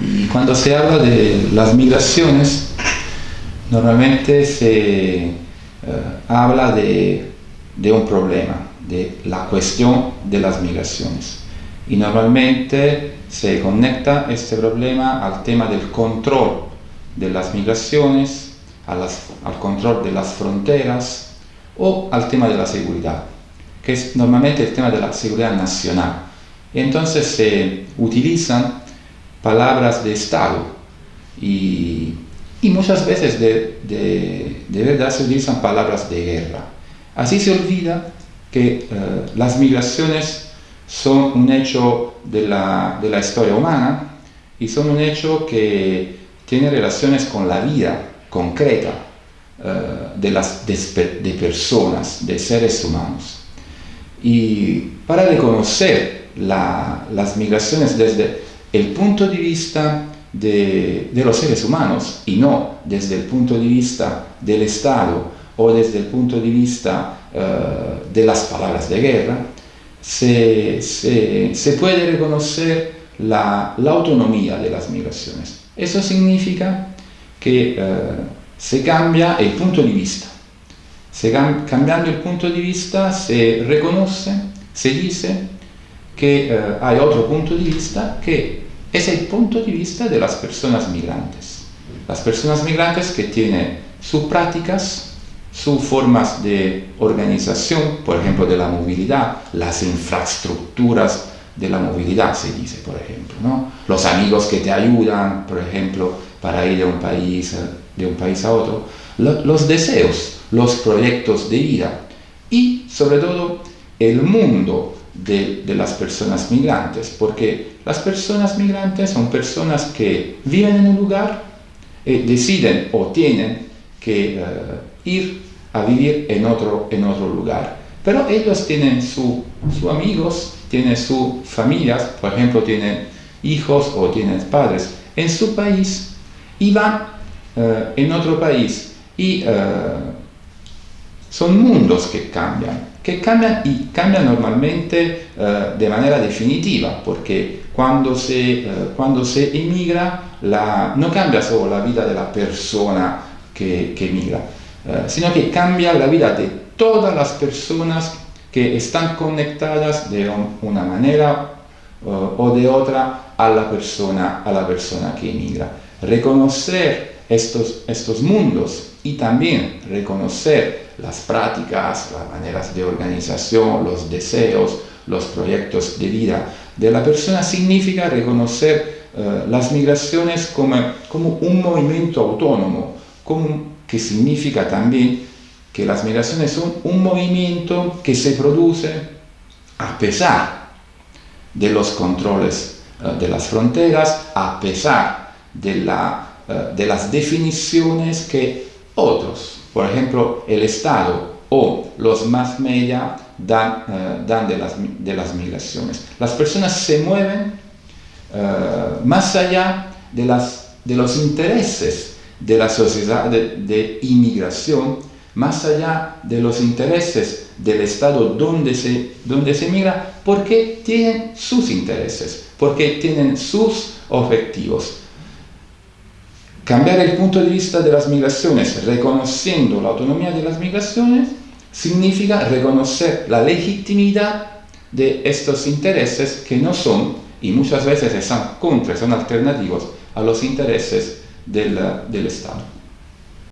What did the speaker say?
Y cuando se habla de las migraciones, normalmente se eh, habla de, de un problema, de la cuestión de las migraciones. Y normalmente se conecta este problema al tema del control de las migraciones, al control de las fronteras o al tema de la seguridad, que es normalmente el tema de la seguridad nacional. Entonces se utilizan palabras de Estado y, muchas veces de, de, verdad se utilizan palabras de guerra. Así se olvida que eh, las migraciones son un hecho de la, de la historia humana y son un hecho que tiene relaciones con la vida concreta eh, de, las, de, personas, de seres humanos. Y para reconocer las migraciones desde el punto de vista de, los seres humanos y no desde el punto de vista del Estado o desde el punto de vista eh, de las palabras de guerra, se, puede reconocer la, autonomía de las migraciones. Eso significa que eh, se cambia el punto de vista. Cambiando el punto de vista se reconoce, se dice que eh, hay otro punto de vista que es el punto de vista de las personas migrantes. Las personas migrantes que tienen sus prácticas, sus formas de organización, por ejemplo, de la movilidad, las infraestructuras de la movilidad, se dice, por ejemplo. ¿no? Los amigos que te ayudan, por ejemplo, para ir de un país, de un país a otro. Los deseos, los proyectos de vida y, sobre todo, el mundo de, las personas migrantes, porque las personas migrantes son personas que viven en un lugar, y deciden o tienen que eh, ir a vivir en otro, en otro lugar. Pero ellos tienen sus su amigos, tienen sus familias, por ejemplo, tienen hijos o tienen padres en su país y van eh, en otro país. Y eh, son mundos que cambian, que cambian y cambian normalmente eh, de manera definitiva, porque cuando se, cuando se emigra la, no cambia solo la vida de la persona que, que emigra, sino que cambia la vida de todas las personas que están conectadas de una manera o de otra a la persona, a la persona que emigra. Reconocer estos, estos mundos y también reconocer las prácticas, las maneras de organización, los deseos, los proyectos de vida de la persona significa reconocer eh, las migraciones como, como un movimiento autónomo, que significa también que las migraciones son un movimiento que se produce a pesar de los controles eh, de las fronteras, a pesar de, la, eh, de las definiciones que otros, por ejemplo el Estado o los más media dan, eh, dan de, las, de, las, migraciones. Las personas se mueven más allá de, las, de los intereses de la sociedad de, de inmigración más allá de los intereses del Estado donde se, donde se migra, porque tienen sus intereses, porque tienen sus objetivos. Cambiar el punto de vista de las migraciones, reconociendo la autonomía de las migraciones, significa reconocer la legitimidad de estos intereses que no son, y muchas veces están contra, son alternativos a los intereses del, del Estado.